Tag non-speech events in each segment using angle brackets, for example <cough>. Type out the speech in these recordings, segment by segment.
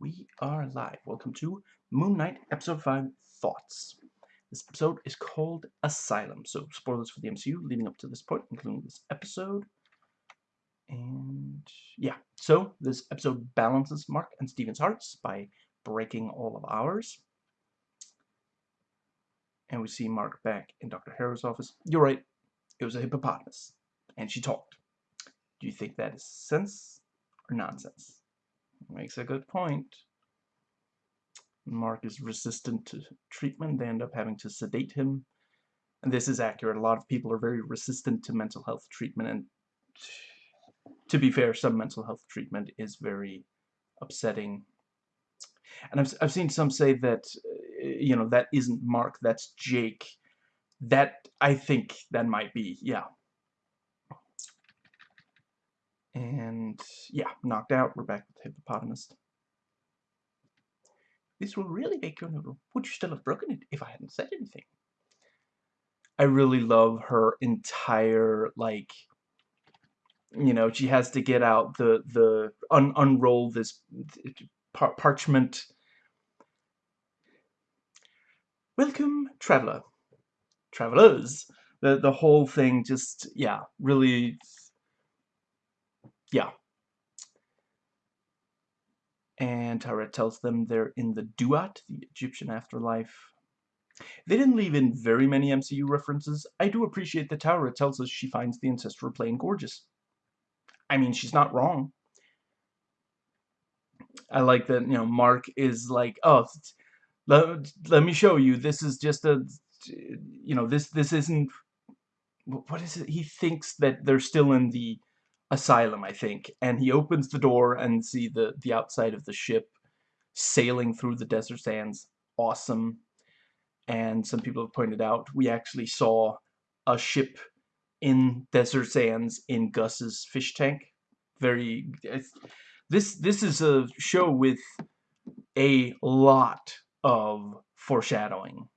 We are live. Welcome to Moon Knight Episode 5 Thoughts. This episode is called Asylum, so spoilers for the MCU leading up to this point, including this episode. And yeah, so this episode balances Mark and Steven's hearts by breaking all of ours. And we see Mark back in Dr. Harrow's office. You're right, it was a hippopotamus, and she talked. Do you think that is sense or nonsense? Makes a good point. Mark is resistant to treatment. They end up having to sedate him. And this is accurate. A lot of people are very resistant to mental health treatment. And to be fair, some mental health treatment is very upsetting. And I've, I've seen some say that, uh, you know, that isn't Mark, that's Jake. That, I think that might be, yeah, and yeah, knocked out. We're back with the hippopotamus. This will really make your noodle. Would you still have broken it if I hadn't said anything? I really love her entire, like, you know, she has to get out the, the, un unroll this par parchment. Welcome, traveler. Travelers. The, the whole thing just, yeah, really yeah. And Taweret tells them they're in the Duat, the Egyptian afterlife. They didn't leave in very many MCU references. I do appreciate that Taweret tells us she finds the ancestral Plane gorgeous. I mean, she's not wrong. I like that, you know, Mark is like, oh, let, let me show you. This is just a, you know, this, this isn't, what is it? He thinks that they're still in the asylum, I think, and he opens the door and see the, the outside of the ship sailing through the desert sands. Awesome. And some people have pointed out, we actually saw a ship in desert sands in Gus's fish tank. Very, this, this is a show with a lot of foreshadowing.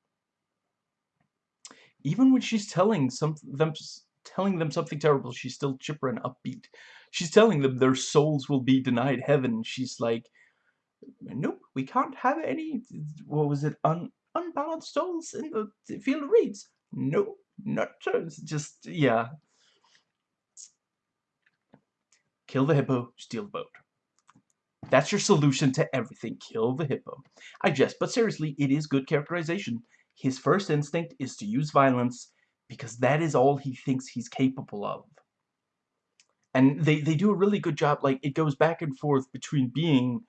Even when she's telling some them telling them something terrible, she's still chipper and upbeat. She's telling them their souls will be denied heaven. She's like, nope, we can't have any, what was it, un unbalanced souls in the field of reeds. No, not just, yeah. Kill the hippo, steal the boat. That's your solution to everything. Kill the hippo. I jest, but seriously, it is good characterization. His first instinct is to use violence because that is all he thinks he's capable of. And they, they do a really good job, like, it goes back and forth between being,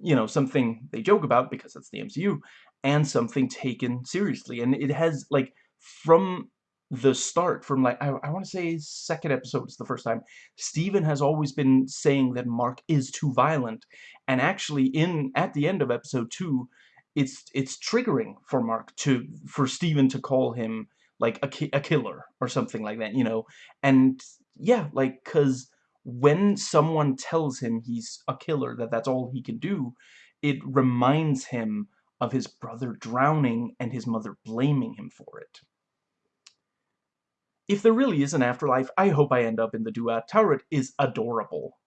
you know, something they joke about, because it's the MCU, and something taken seriously. And it has, like, from the start, from, like, I, I want to say second episode is the first time, Steven has always been saying that Mark is too violent. And actually, in at the end of episode two, it's it's triggering for Mark to, for Steven to call him like a, ki a killer or something like that, you know? And yeah, like, because when someone tells him he's a killer, that that's all he can do, it reminds him of his brother drowning and his mother blaming him for it. If there really is an afterlife, I hope I end up in the Duat. Taweret is adorable.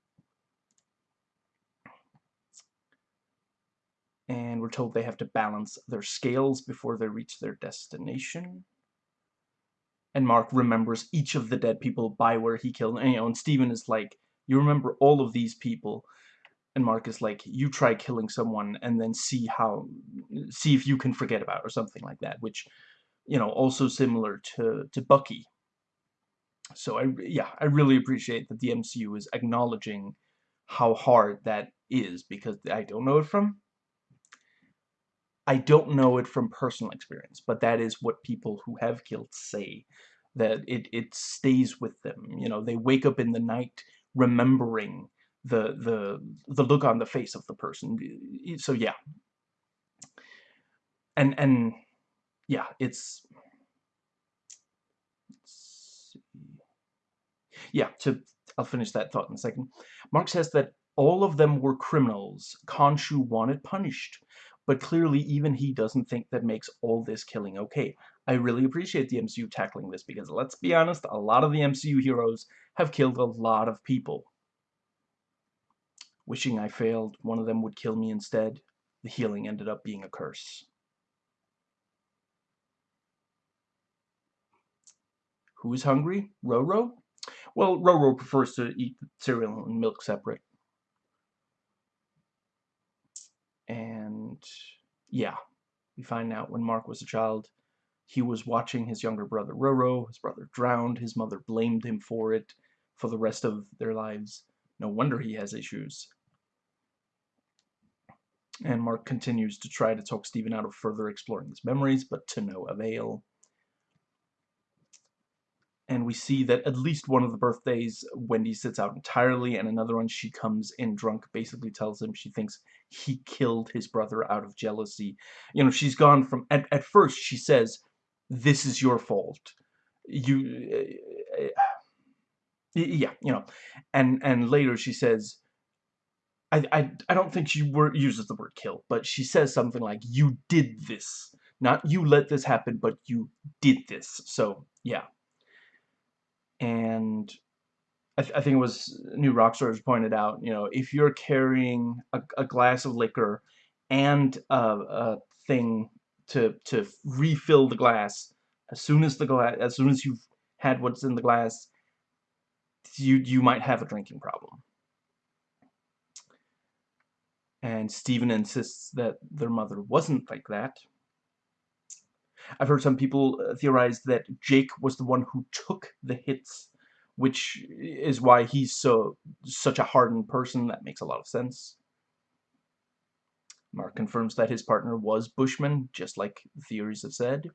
And we're told they have to balance their scales before they reach their destination and Mark remembers each of the dead people by where he killed and, you know and Steven is like you remember all of these people. And Mark is like you try killing someone and then see how see if you can forget about or something like that which you know also similar to to Bucky. So I yeah I really appreciate that the MCU is acknowledging how hard that is because I don't know it from I don't know it from personal experience, but that is what people who have guilt say, that it, it stays with them. You know, they wake up in the night remembering the, the, the look on the face of the person. So, yeah. And, and, yeah, it's, yeah, to, I'll finish that thought in a second. Mark says that all of them were criminals Khonshu wanted punished but clearly even he doesn't think that makes all this killing okay. I really appreciate the MCU tackling this because let's be honest, a lot of the MCU heroes have killed a lot of people. Wishing I failed, one of them would kill me instead. The healing ended up being a curse. Who is hungry? Roro? Well, Roro prefers to eat cereal and milk separate. And yeah, we find out when Mark was a child, he was watching his younger brother Roro. His brother drowned. His mother blamed him for it for the rest of their lives. No wonder he has issues. And Mark continues to try to talk Steven out of further exploring his memories, but to no avail. And we see that at least one of the birthdays, Wendy sits out entirely, and another one, she comes in drunk, basically tells him she thinks he killed his brother out of jealousy. You know, she's gone from, at, at first she says, this is your fault. You, uh, yeah, you know, and, and later she says, I, I, I don't think she word, uses the word kill, but she says something like, you did this. Not you let this happen, but you did this. So, yeah. And I, th I think it was New Rockstars pointed out, you know, if you're carrying a, a glass of liquor and a, a thing to to refill the glass, as soon as the glass, as soon as you've had what's in the glass, you you might have a drinking problem and Stephen insists that their mother wasn't like that. I've heard some people uh, theorize that Jake was the one who took the hits, which is why he's so such a hardened person. That makes a lot of sense. Mark confirms that his partner was Bushman, just like theories have said.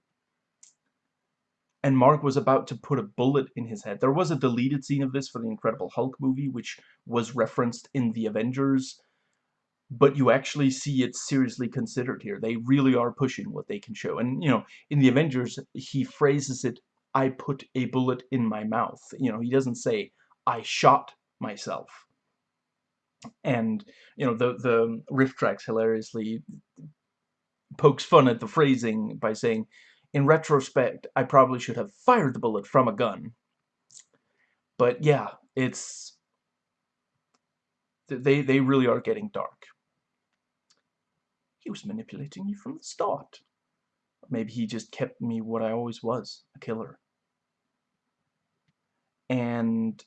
And Mark was about to put a bullet in his head. There was a deleted scene of this for the Incredible Hulk movie, which was referenced in the Avengers but you actually see it seriously considered here. They really are pushing what they can show. And, you know, in the Avengers, he phrases it, I put a bullet in my mouth. You know, he doesn't say, I shot myself. And, you know, the, the RiffTrax hilariously pokes fun at the phrasing by saying, in retrospect, I probably should have fired the bullet from a gun. But yeah, it's... They, they really are getting dark. He was manipulating you from the start. Maybe he just kept me what I always was, a killer. And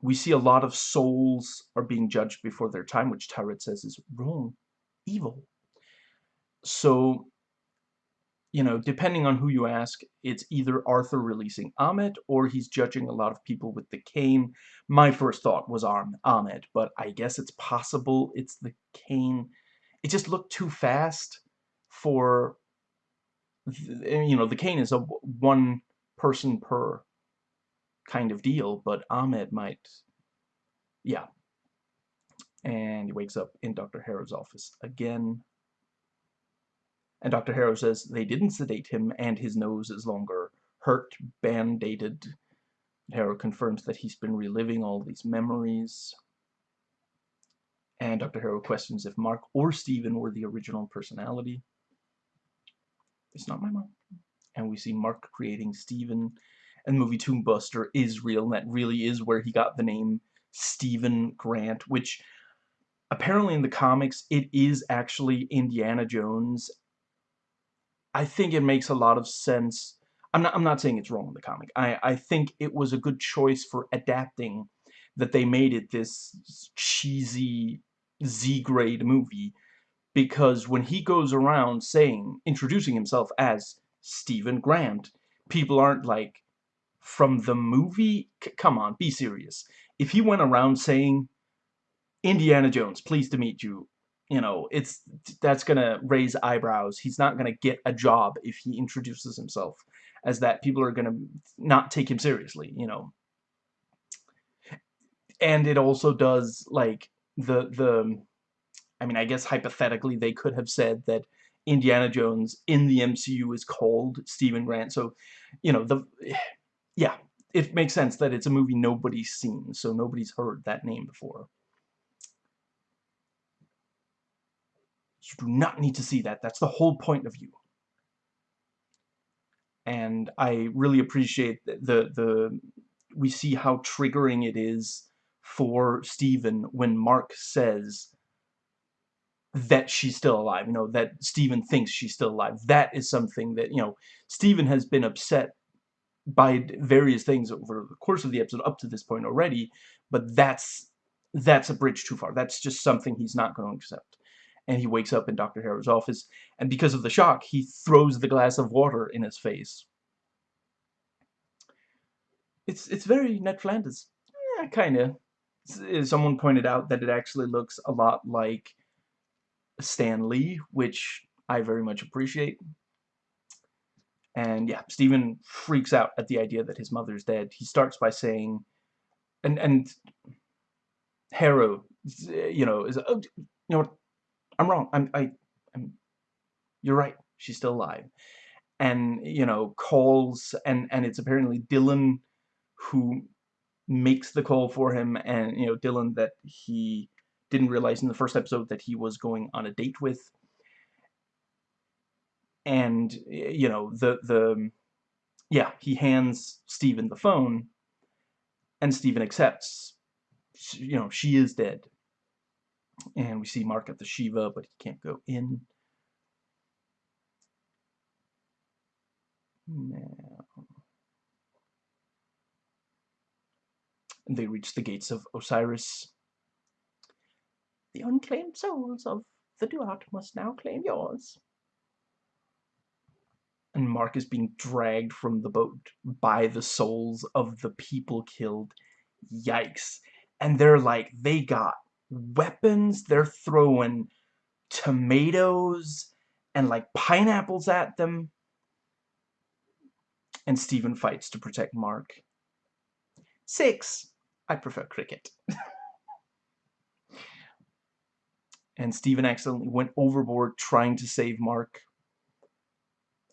we see a lot of souls are being judged before their time, which Taweret says is wrong, evil. So, you know, depending on who you ask, it's either Arthur releasing Ammit or he's judging a lot of people with the cane. My first thought was Ammit, but I guess it's possible it's the cane it just looked too fast for eh, you know the cane is a one person per kind of deal but Ammit might yeah and he wakes up in Dr. Harrow's office again and Dr. Harrow says they didn't sedate him and his nose is longer hurt band-aided Harrow confirms that he's been reliving all these memories and Dr. Harrow questions if Mark or Steven were the original personality. It's not my mom. And we see Mark creating Steven. And the movie Tomb Buster is real, and that really is where he got the name Steven Grant, which apparently in the comics, it is actually Indiana Jones. I think it makes a lot of sense. I'm not, I'm not saying it's wrong in the comic. I, I think it was a good choice for adapting that they made it this cheesy Z-grade movie because when he goes around saying, introducing himself as Stephen Grant, people aren't like, from the movie? C come on, be serious. If he went around saying, Indiana Jones, pleased to meet you, you know, it's that's gonna raise eyebrows. He's not gonna get a job if he introduces himself as that. People are gonna not take him seriously, you know. And it also does, like, the the I mean I guess hypothetically they could have said that Indiana Jones in the MCU is called Steven Grant. So you know the <sighs> yeah it makes sense that it's a movie nobody's seen so nobody's heard that name before. You do not need to see that. That's the whole point of view and I really appreciate the the we see how triggering it is for Stephen when Mark says that she's still alive, you know, that Stephen thinks she's still alive. That is something that, you know, Stephen has been upset by various things over the course of the episode up to this point already, but that's that's a bridge too far. That's just something he's not going to accept. And he wakes up in Dr. Harrow's office, and because of the shock, he throws the glass of water in his face. It's it's very Ned Flanders. Yeah, kind of. Someone pointed out that it actually looks a lot like Stan Lee, which I very much appreciate. And yeah, Steven freaks out at the idea that his mother's dead. He starts by saying, and and Harrow, you know, is oh, you know what? I'm wrong. I'm I, I'm. You're right. She's still alive, and you know calls and and it's apparently Dylan who makes the call for him, and you know Dylan that he didn't realize in the first episode that he was going on a date with. And you know the the yeah he hands Steven the phone and Steven accepts. You know she is dead. And we see Mark at the Shiva but he can't go in now they reach the gates of Osiris the unclaimed souls of the Duat must now claim yours and Mark is being dragged from the boat by the souls of the people killed. Yikes. And they're like, they got weapons, they're throwing tomatoes and like pineapples at them. And Steven fights to protect Mark. Six. I prefer cricket. <laughs> and Steven accidentally went overboard trying to save Mark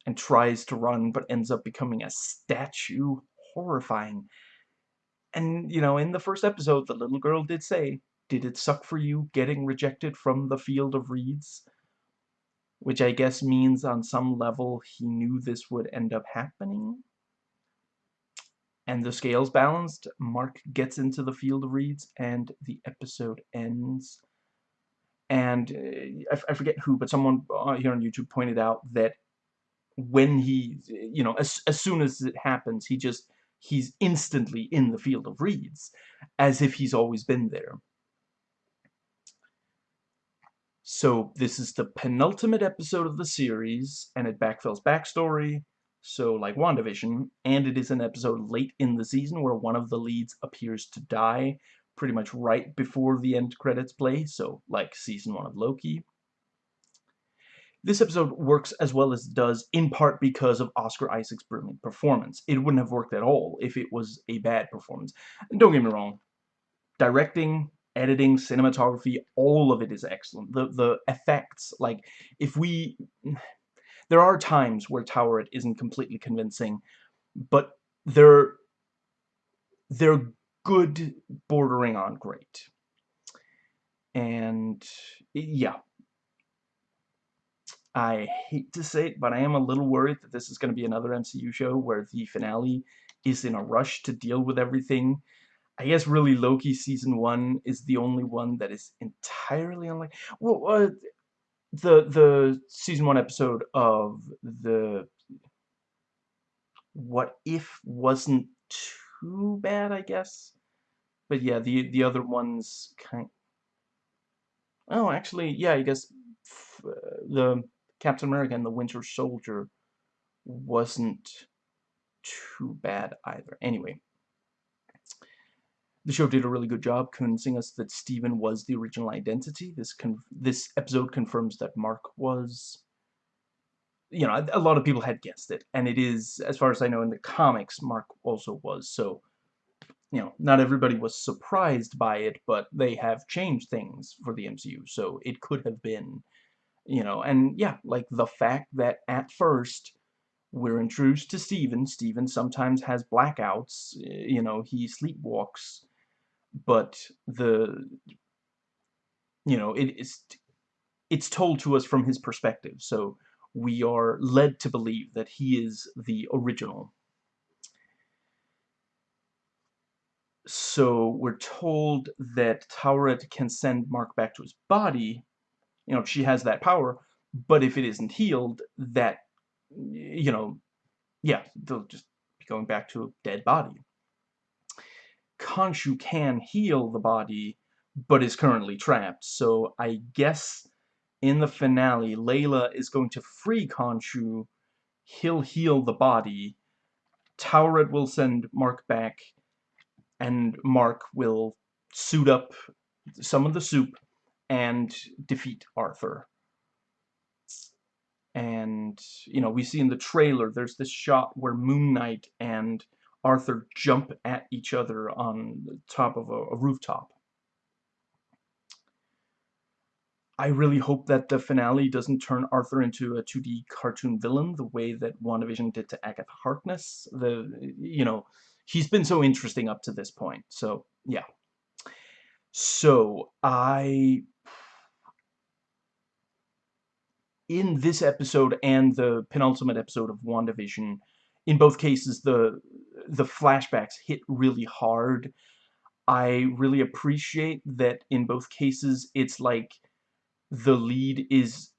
and tries to run but ends up becoming a statue. Horrifying. And, you know, in the first episode, the little girl did say, Did it suck for you getting rejected from the field of reeds? Which I guess means on some level he knew this would end up happening. And the scales balanced, Mark gets into the field of reeds, and the episode ends. And uh, I, I forget who, but someone uh, here on YouTube pointed out that when he, you know, as, as soon as it happens, he just, he's instantly in the field of reeds, as if he's always been there. So this is the penultimate episode of the series, and it backfills backstory, so like WandaVision, and it is an episode late in the season where one of the leads appears to die, pretty much right before the end credits play, so like season 1 of Loki. This episode works as well as it does in part because of Oscar Isaac's brilliant performance. It wouldn't have worked at all if it was a bad performance. And don't get me wrong, directing, editing, cinematography, all of it is excellent. The the effects, like if we there are times where Taweret isn't completely convincing, but they're they're good bordering on great. And yeah, I hate to say it, but I am a little worried that this is going to be another MCU show where the finale is in a rush to deal with everything. I guess really Loki season one is the only one that is entirely unlike. Well, uh, the the season one episode of the What If wasn't too bad, I guess. But yeah, the the other ones kind. Oh, actually, yeah, I guess uh, the Captain America and the Winter Soldier wasn't too bad either. Anyway, the show did a really good job convincing us that Steven was the original identity. This this episode confirms that Mark was. You know, a, a lot of people had guessed it, and it is, as far as I know, in the comics, Mark also was. So, you know, not everybody was surprised by it, but they have changed things for the MCU, so it could have been you know, and yeah, like the fact that at first we're introduced to Steven. Steven sometimes has blackouts, you know, he sleepwalks, but the, you know, it is, it's told to us from his perspective, so we are led to believe that he is the original. so we're told that Taweret can send Mark back to his body. You know, she has that power, but if it isn't healed, that, you know, yeah, they'll just be going back to a dead body. Khonshu can heal the body, but is currently trapped. So I guess in the finale, Layla is going to free Khonshu. He'll heal the body. Taweret will send Mark back, and Mark will suit up some of the soup and defeat Arthur. And, you know, we see in the trailer, there's this shot where Moon Knight and Arthur jump at each other on the top of a, a rooftop. I really hope that the finale doesn't turn Arthur into a 2D cartoon villain the way that WandaVision did to Agatha Harkness. The, you know, he's been so interesting up to this point. So, yeah. So, I... In this episode and the penultimate episode of WandaVision, in both cases, the the flashbacks hit really hard. I really appreciate that in both cases, it's like the lead is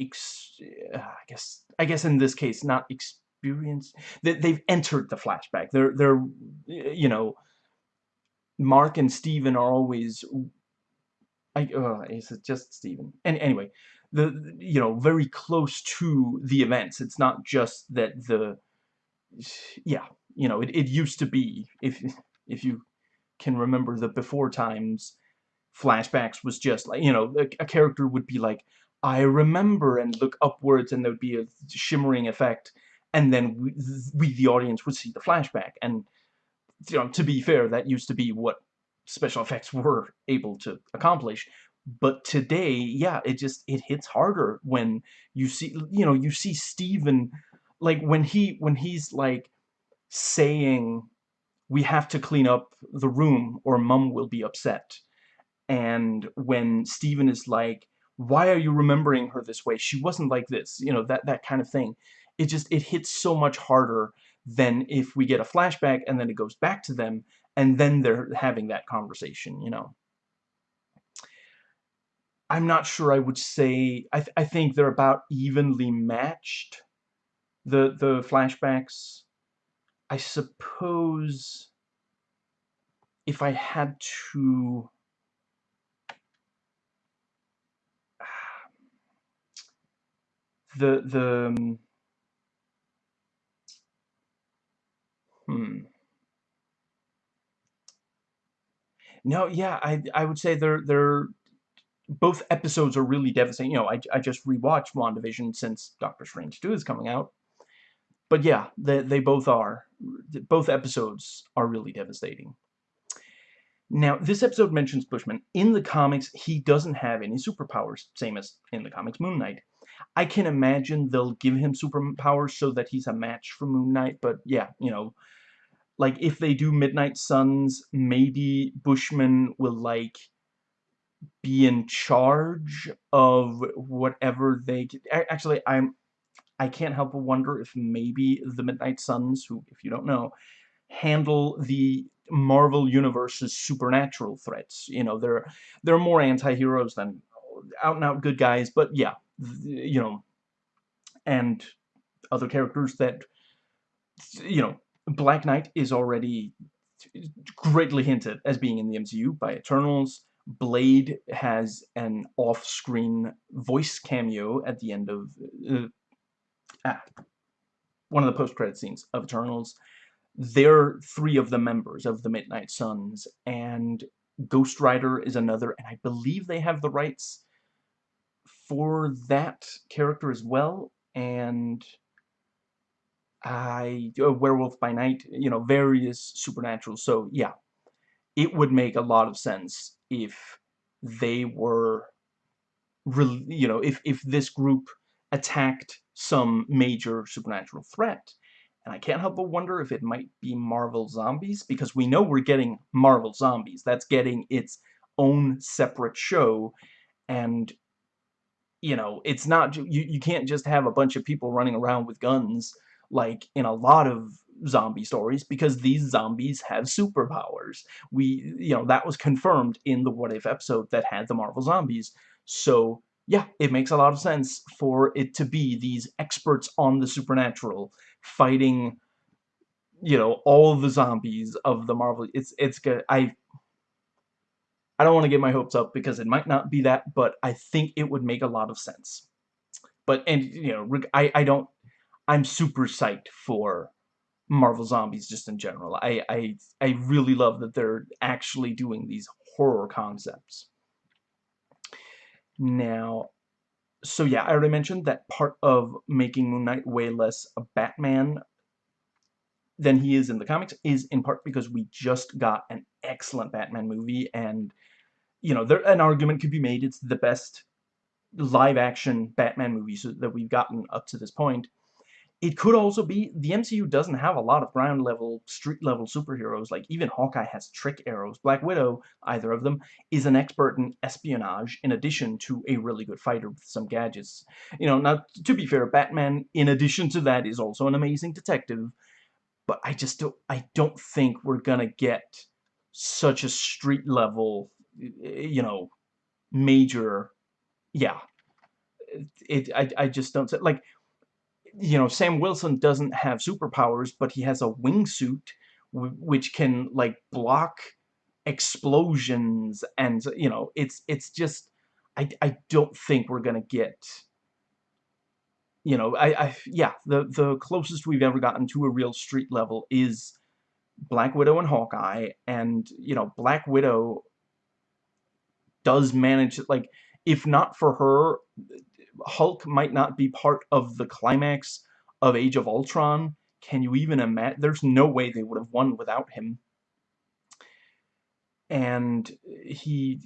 I guess I guess in this case not experienced that they've entered the flashback. They're they're you know Mark and Steven are always I uh, is it just Steven? And anyway the you know very close to the events. It's not just that the yeah you know it, it used to be if if you can remember the before times flashbacks was just like, you know, a, a character would be like, I remember, and look upwards, and there would be a shimmering effect, and then we, we, the audience, would see the flashback. And, you know, to be fair, that used to be what special effects were able to accomplish. But today, yeah, it just, it hits harder when you see, you know, you see Steven, like, when he, when he's, like, saying, we have to clean up the room or mum will be upset and when Steven is like, why are you remembering her this way? She wasn't like this, you know, that, that kind of thing. It just, it hits so much harder than if we get a flashback and then it goes back to them and then they're having that conversation, you know. I'm not sure I would say, I, th I think they're about evenly matched, the, the flashbacks. I suppose if I had to <sighs> the the um, hmm no yeah I I would say they're they're both episodes are really devastating you know I, I just rewatched WandaVision since Doctor Strange 2 is coming out but yeah they, they both are both episodes are really devastating now, this episode mentions Bushman. In the comics, he doesn't have any superpowers, same as in the comics Moon Knight. I can imagine they'll give him superpowers so that he's a match for Moon Knight, but yeah, you know, like if they do Midnight Suns, maybe Bushman will like be in charge of whatever they actually I'm I can't help but wonder if maybe the Midnight Suns, who if you don't know, handle the Marvel Universe's supernatural threats. You know, they're they're more anti-heroes than out and out good guys, but yeah, you know, and other characters that, you know, Black Knight is already greatly hinted as being in the MCU by Eternals. Blade has an off-screen voice cameo at the end of uh, ah, one of the post-credit scenes of Eternals. They're three of the members of the Midnight Suns, and Ghost Rider is another, and I believe they have the rights for that character as well, and I a Werewolf by Night, you know, various supernatural. So yeah, it would make a lot of sense if they were, you know, if if this group attacked some major supernatural threat. And I can't help but wonder if it might be Marvel Zombies, because we know we're getting Marvel Zombies. That's getting its own separate show, and you know, it's not, you, you can't just have a bunch of people running around with guns like in a lot of zombie stories because these zombies have superpowers. We, you know, that was confirmed in the What If episode that had the Marvel zombies. So, yeah, it makes a lot of sense for it to be these experts on the supernatural fighting, you know, all the zombies of the Marvel. It's, it's good. I, I don't want to get my hopes up because it might not be that, but I think it would make a lot of sense. But, and, you know, I, I don't, I'm super psyched for Marvel Zombies just in general. I, I, I really love that they're actually doing these horror concepts. Now, so yeah, I already mentioned that part of making Moon Knight way less a Batman than he is in the comics is in part because we just got an excellent Batman movie and you know, there an argument could be made it's the best live action Batman movie that we've gotten up to this point. It could also be the MCU doesn't have a lot of ground level, street level superheroes. Like even Hawkeye has trick arrows. Black Widow, either of them, is an expert in espionage in addition to a really good fighter with some gadgets. You know, now to be fair, Batman in addition to that is also an amazing detective. But I just don't I don't think we're gonna get such a street level, you know, major yeah. It I I just don't like you know, Sam Wilson doesn't have superpowers, but he has a wingsuit which can like block explosions and you know, it's it's just I I don't think we're going to get you know, I I yeah, the the closest we've ever gotten to a real street level is Black Widow and Hawkeye and you know, Black Widow does manage like if not for her Hulk might not be part of the climax of Age of Ultron. Can you even imagine? There's no way they would have won without him. And he,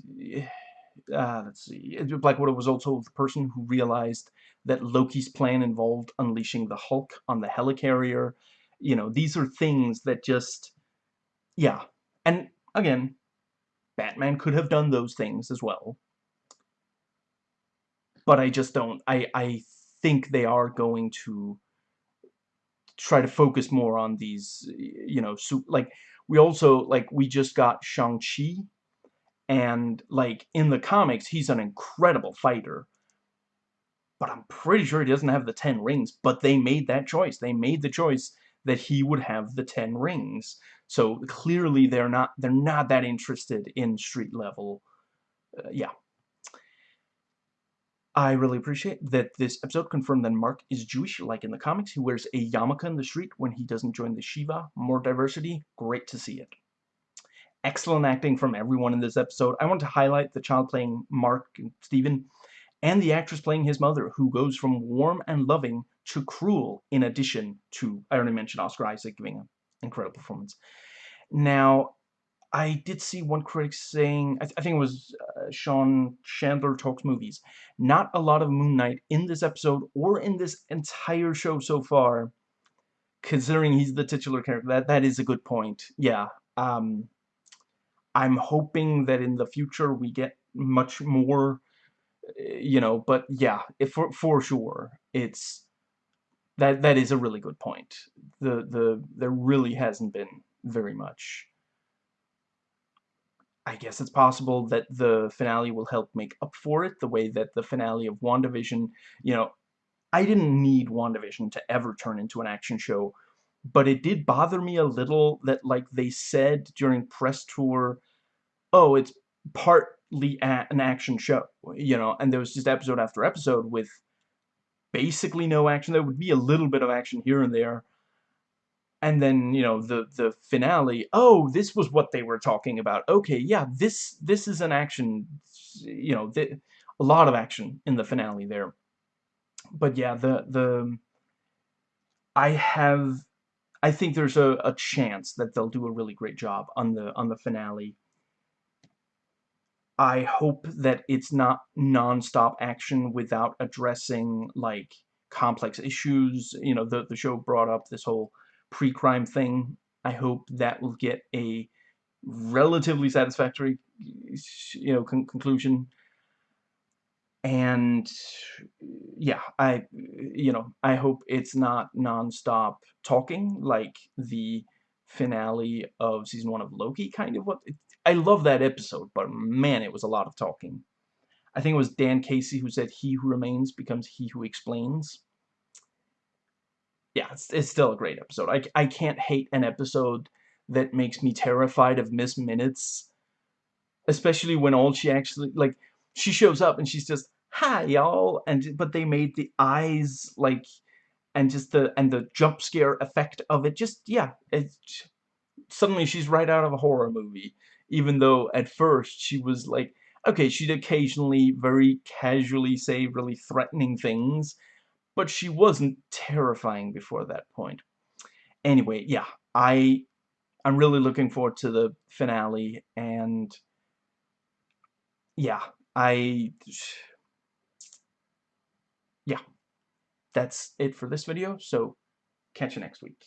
uh, let's see, Black Widow was also the person who realized that Loki's plan involved unleashing the Hulk on the helicarrier. You know, these are things that just, yeah. And again, Batman could have done those things as well but I just don't. I I think they are going to try to focus more on these, you know, so, like we also like we just got Shang Chi, and like in the comics he's an incredible fighter. But I'm pretty sure he doesn't have the ten rings. But they made that choice. They made the choice that he would have the ten rings. So clearly they're not they're not that interested in street level. Uh, yeah. I really appreciate that this episode confirmed that Mark is Jewish, like in the comics. He wears a yarmulke in the street when he doesn't join the Shiva. More diversity, great to see it. Excellent acting from everyone in this episode. I want to highlight the child playing Mark and Stephen, and the actress playing his mother, who goes from warm and loving to cruel, in addition to, I already mentioned Oscar Isaac giving an incredible performance. Now, I did see one critic saying, I, th I think it was uh, Sean Chandler Talks Movies, not a lot of Moon Knight in this episode or in this entire show so far, considering he's the titular character. That That is a good point. Yeah. Um, I'm hoping that in the future we get much more, you know, but yeah, if for, for sure, it's, that that is a really good point. The, the, there really hasn't been very much I guess it's possible that the finale will help make up for it, the way that the finale of WandaVision, you know, I didn't need WandaVision to ever turn into an action show, but it did bother me a little that, like, they said during press tour, oh, it's partly an action show, you know, and there was just episode after episode with basically no action. There would be a little bit of action here and there, and then you know the the finale oh this was what they were talking about. Okay yeah this this is an action you know a lot of action in the finale there. But yeah the the I have I think there's a, a chance that they'll do a really great job on the on the finale. I hope that it's not non-stop action without addressing like complex issues. You know the the show brought up this whole pre-crime thing. I hope that will get a relatively satisfactory, you know, con conclusion. And yeah, I, you know, I hope it's not non-stop talking like the finale of season one of Loki, kind of what, I love that episode, but man, it was a lot of talking. I think it was Dan Casey who said, he who remains becomes he who explains. It's, it's still a great episode. I, I can't hate an episode that makes me terrified of Miss Minutes. Especially when all she actually, like, she shows up and she's just, hi, y'all, and, but they made the eyes, like, and just the, and the jump scare effect of it, just, yeah, it's, suddenly she's right out of a horror movie. Even though at first she was like, okay, she'd occasionally very casually say really threatening things, but she wasn't terrifying before that point. Anyway, yeah, I I'm really looking forward to the finale, and yeah, I... Yeah, that's it for this video, so catch you next week.